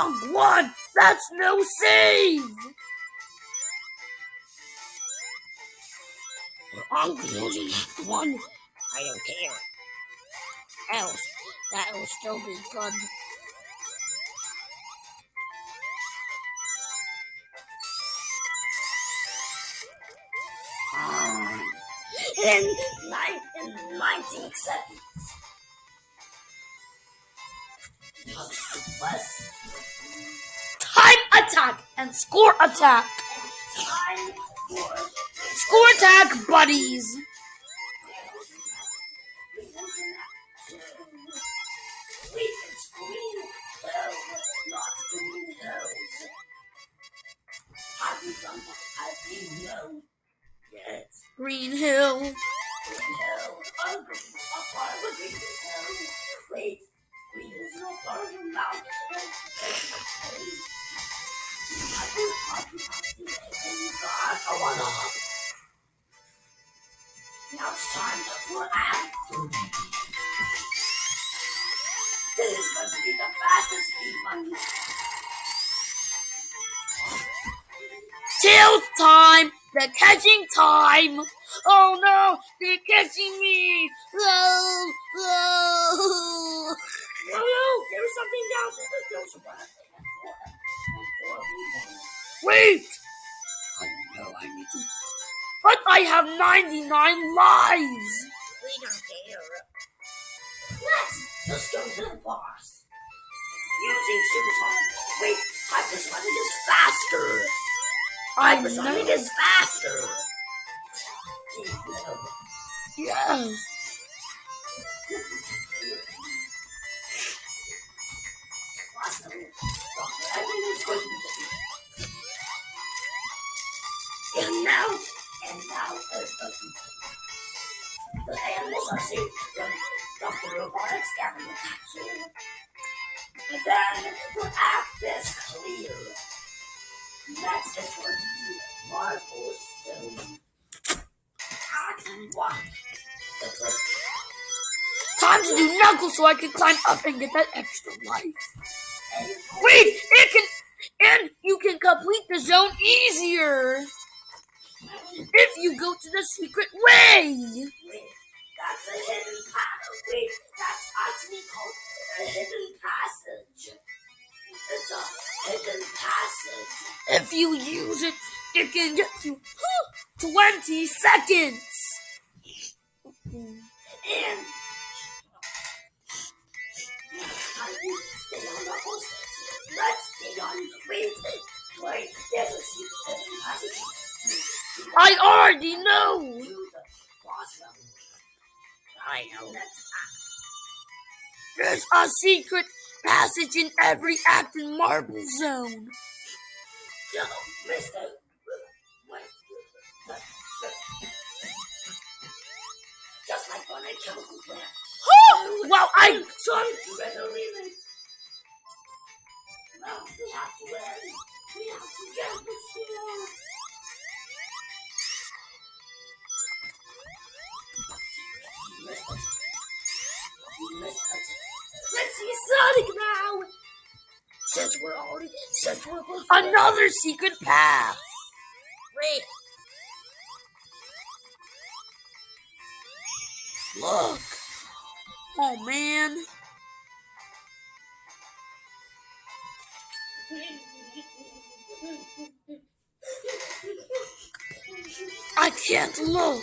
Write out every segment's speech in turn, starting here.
Wrong one! That's no save! I'm using that one. I don't care. Else, that will still be good. Um, in, nine, in 19 seconds. Time attack and score attack. Score attack, buddies. Green Hill. green hill. I'm Now it's time for Act 3. This is going to be the fastest speed money. Tail time. The catching time. Oh no, they're catching me. Oh, oh. No, no, there was something down there. There was a rat and four, and four people. Wait, I know I need to. but I have 99 lives. We don't care. Let's just go to the boss. Using supersonic. Wait, hypersonic is faster. I Hypersonic is faster. Yes. The The animals are saved from capsule. And then the act is clear. Next is for the Marble Zone. Act one. The first Time to do knuckles so I can climb up and get that extra life. Wait, it can, and you can complete the zone easier if you go to the secret way. Wait, that's a hidden passage. Wait, that's actually called a hidden passage. It's a hidden passage. If you use it, it can get you 20 seconds. And stay on the horse? Let's stay on. Wait, already know. To the boss level. I know There's a secret passage in every act in Marble Zone. Yo, Mister. Wait. Just like on a chemical plant. Well, I Sorry, you better leave it. No, we have to. We have to get Since we're already, since we're both another secret path. Wait, Look. Oh man. I can't look.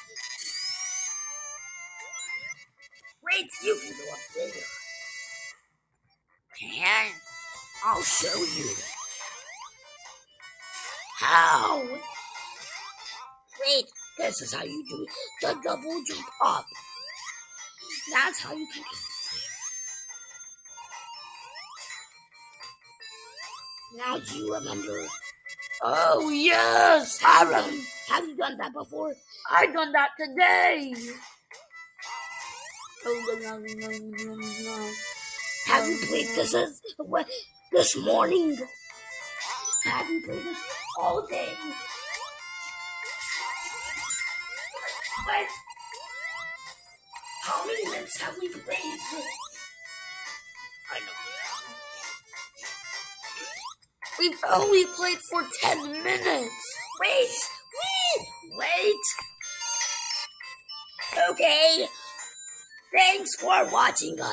Wait, you can go up there. Can I'll show you. How? Wait, this is how you do the double jump up. That's how you can. Now do you remember? Oh yes, Aaron, have you done that before? I've done that today. Have you played this as, what, this morning? Have you played this all day? What? How many minutes have we played? I know. We've only played for ten minutes. Wait, wait, wait. Okay. Thanks for watching us.